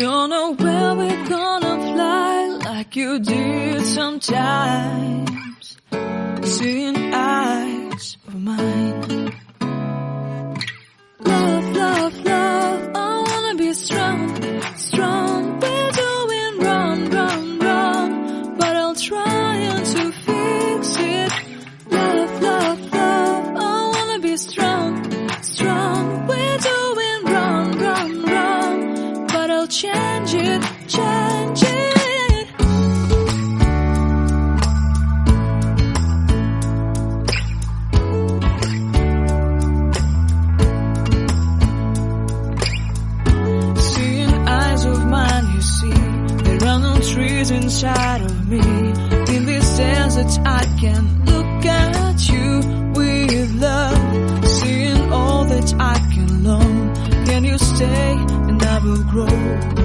Don't know where we're gonna fly like you did sometimes. Seeing eyes. change it, change it. Seeing eyes of mine, you see, there are no trees inside of me. In this desert, I can look at you with love. Seeing all that I can learn, can you stay? Will grow.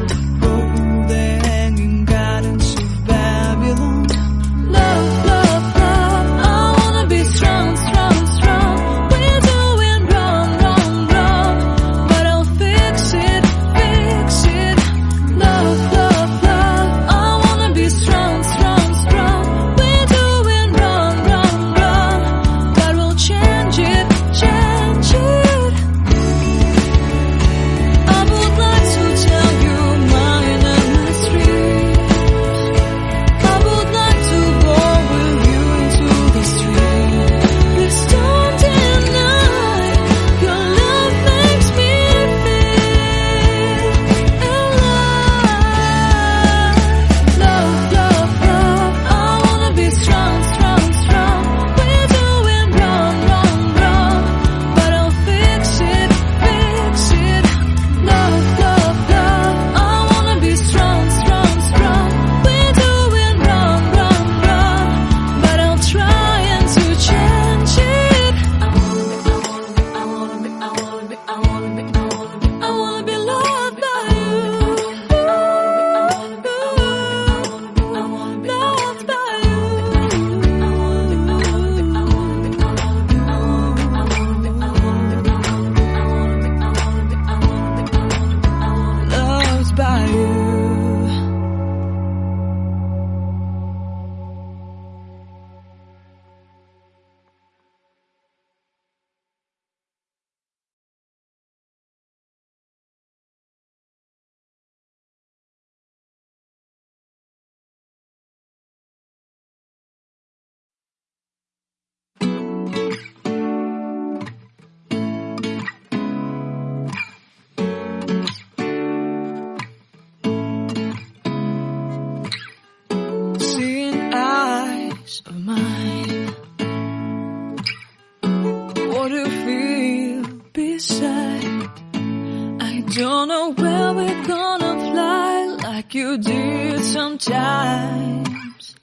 don't know where we're gonna fly like you did sometimes.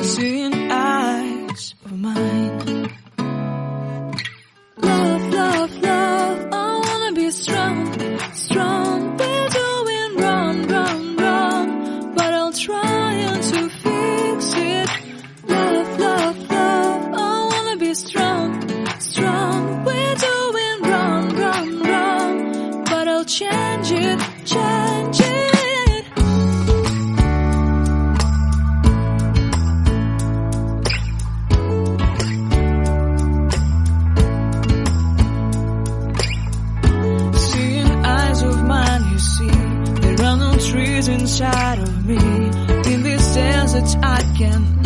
Seeing inside of me. In this sense that I can